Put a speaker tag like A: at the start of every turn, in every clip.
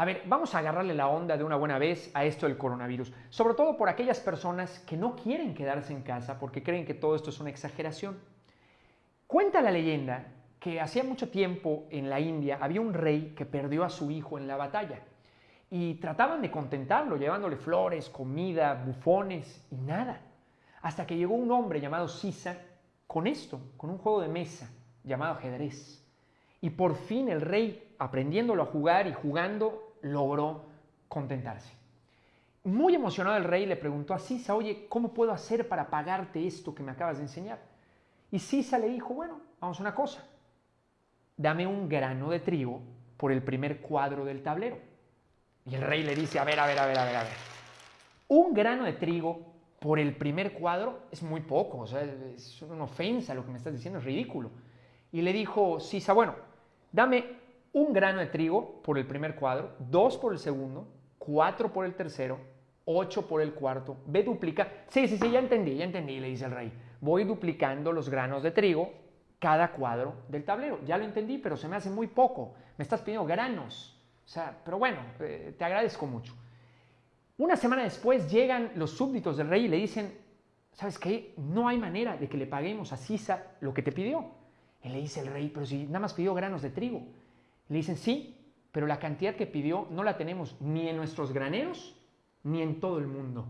A: A ver, vamos a agarrarle la onda de una buena vez a esto del coronavirus, sobre todo por aquellas personas que no quieren quedarse en casa porque creen que todo esto es una exageración. Cuenta la leyenda que hacía mucho tiempo en la India había un rey que perdió a su hijo en la batalla y trataban de contentarlo llevándole flores, comida, bufones y nada. Hasta que llegó un hombre llamado Sisa con esto, con un juego de mesa llamado ajedrez. Y por fin el rey, aprendiéndolo a jugar y jugando, logró contentarse. Muy emocionado el rey le preguntó a Sisa, oye, ¿cómo puedo hacer para pagarte esto que me acabas de enseñar? Y Sisa le dijo, bueno, vamos a una cosa, dame un grano de trigo por el primer cuadro del tablero. Y el rey le dice, a ver, a ver, a ver, a ver, a ver. Un grano de trigo por el primer cuadro es muy poco, o sea, es una ofensa lo que me estás diciendo, es ridículo. Y le dijo Sisa, bueno, dame un grano de trigo por el primer cuadro, dos por el segundo, cuatro por el tercero, ocho por el cuarto, ve duplica. Sí, sí, sí, ya entendí, ya entendí, le dice el rey. Voy duplicando los granos de trigo cada cuadro del tablero. Ya lo entendí, pero se me hace muy poco. Me estás pidiendo granos. O sea, pero bueno, eh, te agradezco mucho. Una semana después llegan los súbditos del rey y le dicen, ¿sabes qué? No hay manera de que le paguemos a Sisa lo que te pidió. Y le dice el rey, pero si nada más pidió granos de trigo. Le dicen, sí, pero la cantidad que pidió no la tenemos ni en nuestros graneros ni en todo el mundo.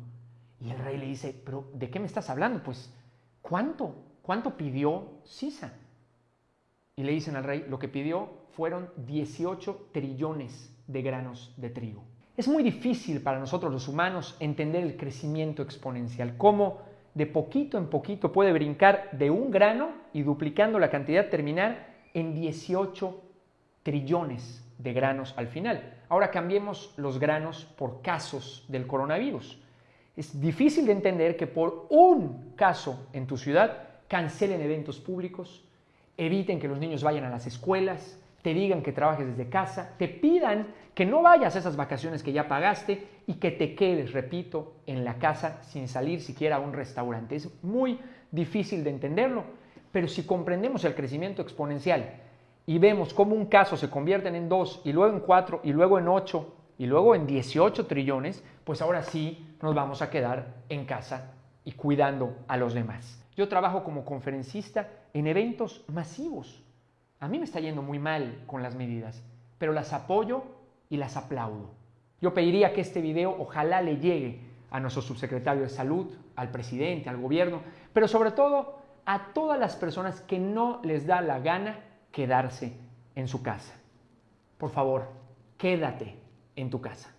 A: Y el rey le dice, pero ¿de qué me estás hablando? Pues, ¿cuánto? ¿Cuánto pidió Sisa? Y le dicen al rey, lo que pidió fueron 18 trillones de granos de trigo. Es muy difícil para nosotros los humanos entender el crecimiento exponencial, cómo de poquito en poquito puede brincar de un grano y duplicando la cantidad terminar en 18 trillones de granos al final. Ahora cambiemos los granos por casos del coronavirus. Es difícil de entender que por un caso en tu ciudad cancelen eventos públicos, eviten que los niños vayan a las escuelas, te digan que trabajes desde casa, te pidan que no vayas a esas vacaciones que ya pagaste y que te quedes, repito, en la casa sin salir siquiera a un restaurante. Es muy difícil de entenderlo, pero si comprendemos el crecimiento exponencial y vemos cómo un caso se convierte en dos y luego en cuatro y luego en ocho y luego en 18 trillones, pues ahora sí nos vamos a quedar en casa y cuidando a los demás. Yo trabajo como conferencista en eventos masivos a mí me está yendo muy mal con las medidas, pero las apoyo y las aplaudo. Yo pediría que este video ojalá le llegue a nuestro subsecretario de salud, al presidente, al gobierno, pero sobre todo a todas las personas que no les da la gana quedarse en su casa. Por favor, quédate en tu casa.